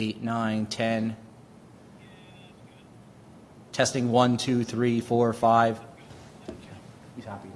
eight, nine, 10. Testing one, two, three, four, five. He's happy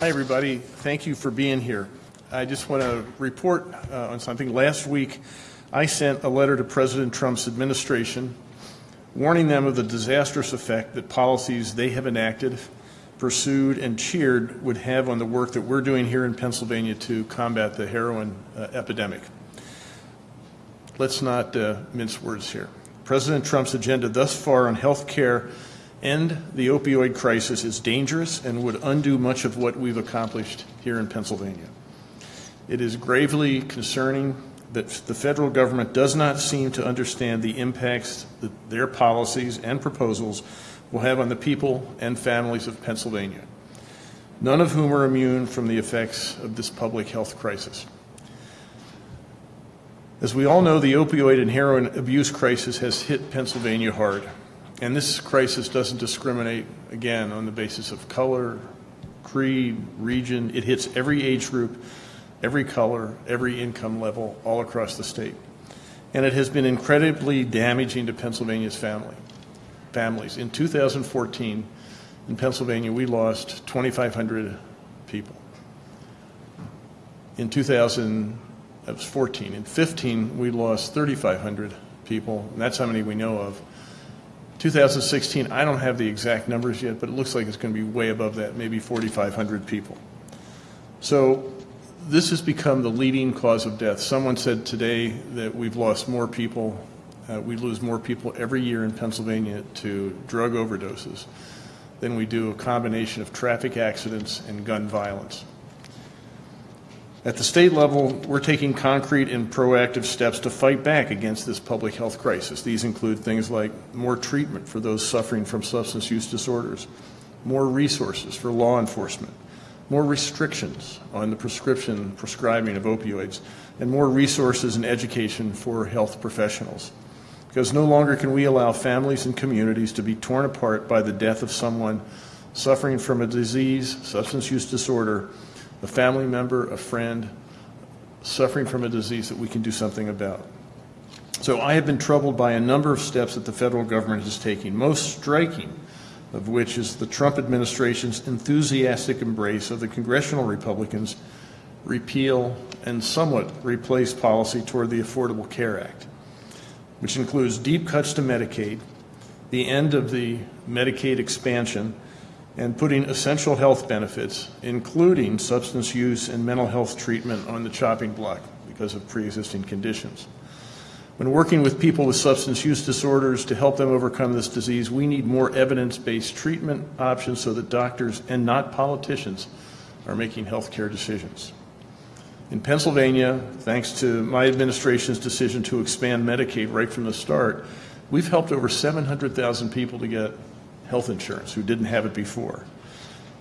Hi, everybody. Thank you for being here. I just want to report uh, on something. Last week, I sent a letter to President Trump's administration warning them of the disastrous effect that policies they have enacted, pursued, and cheered would have on the work that we're doing here in Pennsylvania to combat the heroin uh, epidemic. Let's not uh, mince words here. President Trump's agenda thus far on health care and the opioid crisis is dangerous and would undo much of what we've accomplished here in Pennsylvania. It is gravely concerning that the federal government does not seem to understand the impacts that their policies and proposals will have on the people and families of Pennsylvania, none of whom are immune from the effects of this public health crisis. As we all know, the opioid and heroin abuse crisis has hit Pennsylvania hard. And this crisis doesn't discriminate, again, on the basis of color, creed, region. It hits every age group, every color, every income level, all across the state. And it has been incredibly damaging to Pennsylvania's family, families. In 2014, in Pennsylvania, we lost 2,500 people. In 2000, that was 14. In 15, we lost 3,500 people, and that's how many we know of. 2016, I don't have the exact numbers yet, but it looks like it's going to be way above that, maybe 4,500 people. So this has become the leading cause of death. Someone said today that we've lost more people, uh, we lose more people every year in Pennsylvania to drug overdoses than we do a combination of traffic accidents and gun violence. At the state level, we're taking concrete and proactive steps to fight back against this public health crisis. These include things like more treatment for those suffering from substance use disorders, more resources for law enforcement, more restrictions on the prescription prescribing of opioids, and more resources and education for health professionals. Because no longer can we allow families and communities to be torn apart by the death of someone suffering from a disease, substance use disorder, a family member, a friend, suffering from a disease that we can do something about. So I have been troubled by a number of steps that the federal government is taking, most striking of which is the Trump administration's enthusiastic embrace of the congressional Republicans' repeal and somewhat replace policy toward the Affordable Care Act, which includes deep cuts to Medicaid, the end of the Medicaid expansion, and putting essential health benefits, including substance use and mental health treatment, on the chopping block because of pre existing conditions. When working with people with substance use disorders to help them overcome this disease, we need more evidence-based treatment options so that doctors and not politicians are making healthcare decisions. In Pennsylvania, thanks to my administration's decision to expand Medicaid right from the start, we've helped over 700,000 people to get health insurance who didn't have it before.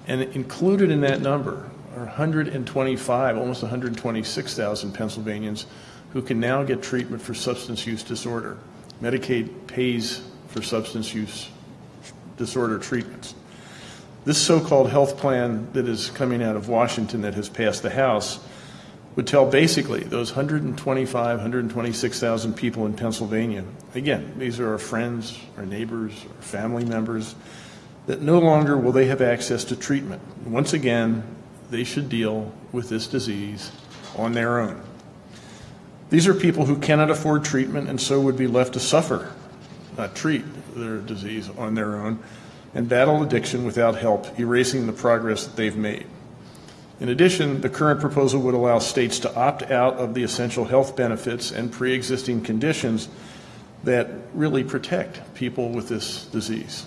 And included in that number are 125, almost 126,000 Pennsylvanians who can now get treatment for substance use disorder. Medicaid pays for substance use disorder treatments. This so-called health plan that is coming out of Washington that has passed the House would tell basically those 125, 126,000 people in Pennsylvania, again, these are our friends, our neighbors, our family members, that no longer will they have access to treatment. Once again, they should deal with this disease on their own. These are people who cannot afford treatment and so would be left to suffer, not treat their disease on their own, and battle addiction without help, erasing the progress that they've made. In addition, the current proposal would allow states to opt out of the essential health benefits and pre existing conditions that really protect people with this disease.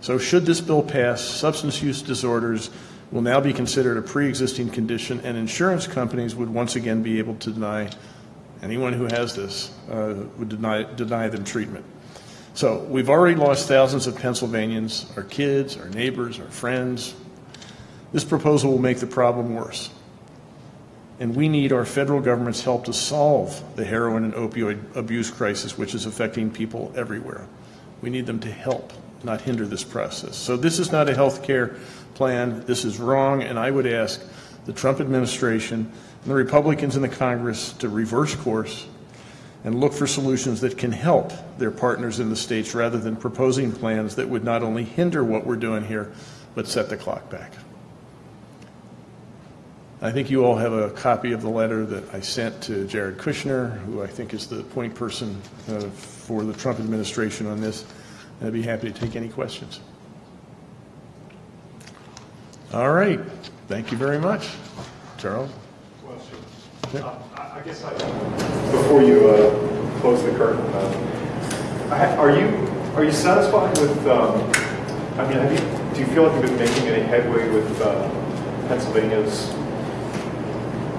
So, should this bill pass, substance use disorders will now be considered a pre existing condition, and insurance companies would once again be able to deny anyone who has this, uh, would deny, deny them treatment. So, we've already lost thousands of Pennsylvanians, our kids, our neighbors, our friends, this proposal will make the problem worse. And we need our federal government's help to solve the heroin and opioid abuse crisis, which is affecting people everywhere. We need them to help, not hinder this process. So this is not a health care plan. This is wrong, and I would ask the Trump administration and the Republicans in the Congress to reverse course and look for solutions that can help their partners in the states rather than proposing plans that would not only hinder what we're doing here, but set the clock back. I think you all have a copy of the letter that I sent to Jared Kushner, who I think is the point person uh, for the Trump administration on this. And I'd be happy to take any questions. All right. Thank you very much. Charles? Question. Um, I I guess I, before you uh, close the curtain, uh, I- are you, are you satisfied with, um, I mean, have you, do you feel like you've been making any headway with uh, Pennsylvania's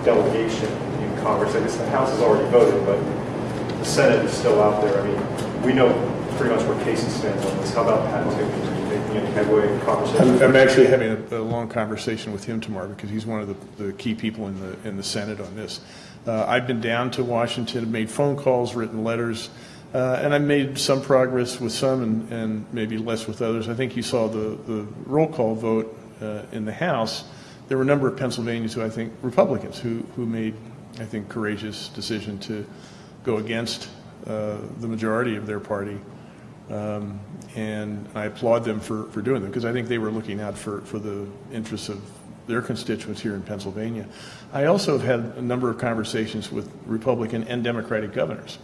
delegation in Congress? I guess the House has already voted, but the Senate is still out there. I mean, we know pretty much where Casey stands on this. How about Pat? Making any headway in I'm. I'm actually having a, a long conversation with him tomorrow because he's one of the, the key people in the in the Senate on this. Uh, I've been down to Washington, made phone calls, written letters, uh, and I've made some progress with some and, and maybe less with others. I think you saw the, the roll call vote uh, in the House. There were a number of Pennsylvanians who I think Republicans who who made I think courageous decision to go against uh, the majority of their party. Um, and I applaud them for, for doing them because I think they were looking out for, for the interests of their constituents here in Pennsylvania. I also have had a number of conversations with Republican and Democratic governors,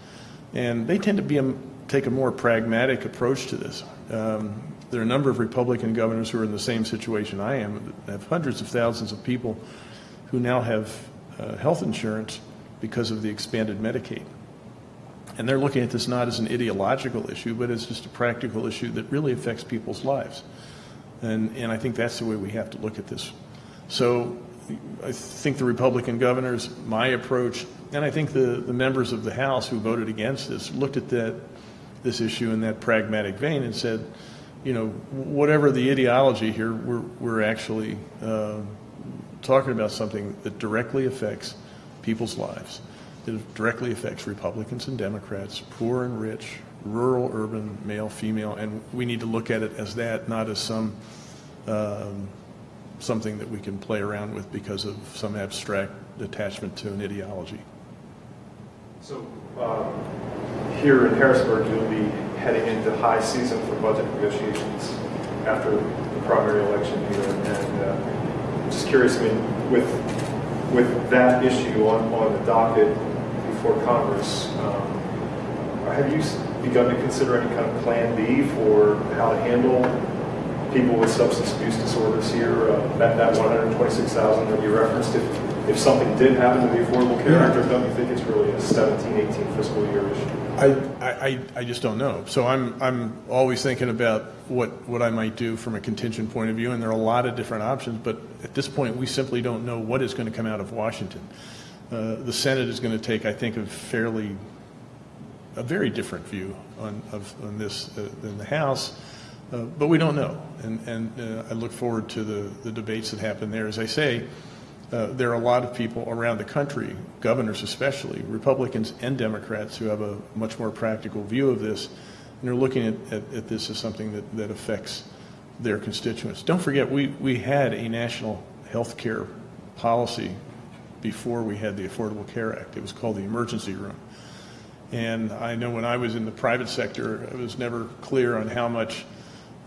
and they tend to be a, take a more pragmatic approach to this. Um, there are a number of Republican governors who are in the same situation I am, have hundreds of thousands of people who now have uh, health insurance because of the expanded Medicaid. And they're looking at this not as an ideological issue, but as just a practical issue that really affects people's lives. And, and I think that's the way we have to look at this. So I think the Republican governors, my approach, and I think the, the members of the House who voted against this looked at that, this issue in that pragmatic vein and said, you know, whatever the ideology here, we're, we're actually uh, talking about something that directly affects people's lives that directly affects Republicans and Democrats, poor and rich, rural, urban, male, female, and we need to look at it as that, not as some um, something that we can play around with because of some abstract attachment to an ideology. So, um, here in Harrisburg, you'll be heading into high season for budget negotiations after the primary election here. And uh, I'm just curious, I mean, with, with that issue on, on the docket before Congress, um, have you begun to consider any kind of plan B for how to handle people with substance abuse disorders here? Uh, That, that 126,000 that you referenced, if, if something did happen to the Affordable Care Act, or don't you think it's really a 17, 18 fiscal year issue? I, I, I- just don't know. So I'm, I'm always thinking about what, what I might do from a contingent point of view, and there are a lot of different options, but at this point, we simply don't know what is going to come out of Washington. Uh, The Senate is going to take, I think, a fairly, a very different view on, of, on this uh, than the House, uh, but we don't know. And, and uh, I look forward to the, the debates that happen there. As I say, uh, there are a lot of people around the country, governors especially, Republicans and Democrats, who have a much more practical view of this, and are looking at, at, at this as something that, that affects their constituents. Don't forget, we, we had a national health care policy before we had the Affordable Care Act. It was called the Emergency Room. And I know when I was in the private sector, it was never clear on how much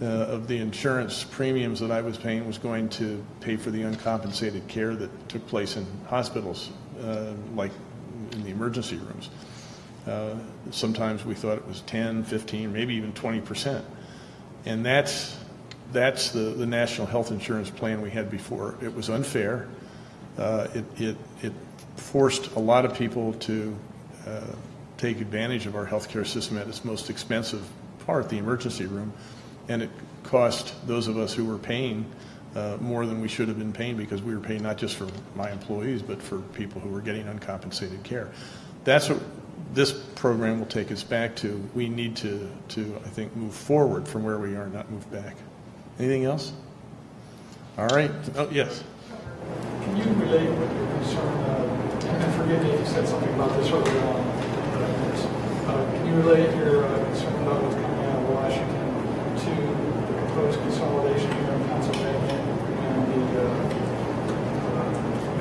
uh, of the insurance premiums that I was paying was going to pay for the uncompensated care that took place in hospitals, uh, like in the emergency rooms. Uh, Sometimes we thought it was 10, 15, maybe even 20 percent. And that's, that's the, the national health insurance plan we had before. It was unfair. Uh, It, it, it forced a lot of people to uh, take advantage of our healthcare system at its most expensive part, the emergency room, and it cost those of us who were paying uh, more than we should have been paying because we were paying not just for my employees, but for people who were getting uncompensated care. That's what this program will take us back to. We need to, to, I think, move forward from where we are, not move back. Anything else? All right. Oh, yes. Can you relate what your concern, uh, and forgive me if you said something about this earlier on, Uh, Can you relate your uh, concern about what's coming out of Washington to the proposed consolidation here in Pennsylvania and the uh,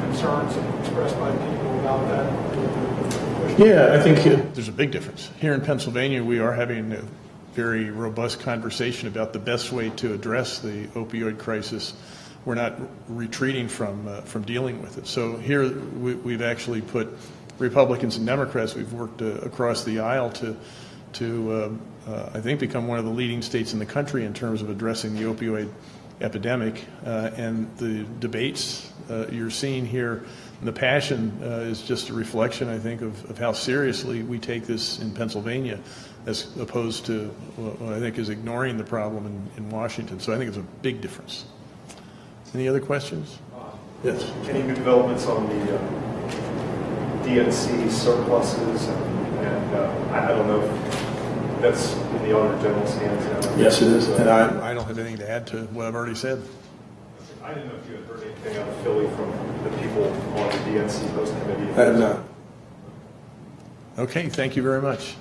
concerns expressed by people about that? Yeah, I think uh, there's a big difference. Here in Pennsylvania, we are having a very robust conversation about the best way to address the opioid crisis. We're not retreating from, uh, from dealing with it. So here, we, we've actually put Republicans and Democrats, we've worked uh, across the aisle to, to um, uh, I think, become one of the leading states in the country in terms of addressing the opioid epidemic. Uh, and the debates uh, you're seeing here, the passion uh, is just a reflection, I think, of, of how seriously we take this in Pennsylvania as opposed to what I think is ignoring the problem in, in Washington. So I think it's a big difference. Any other questions? Yes. Any new developments on the uh, DNC surpluses? And and, uh, I I don't know if that's in the Auditor General's hands now. Yes, it is. And I, I don't have anything to add to what I've already said. I didn't know if you had heard anything out of Philly from the people on the DNC host committee. I have not. Okay, thank you very much.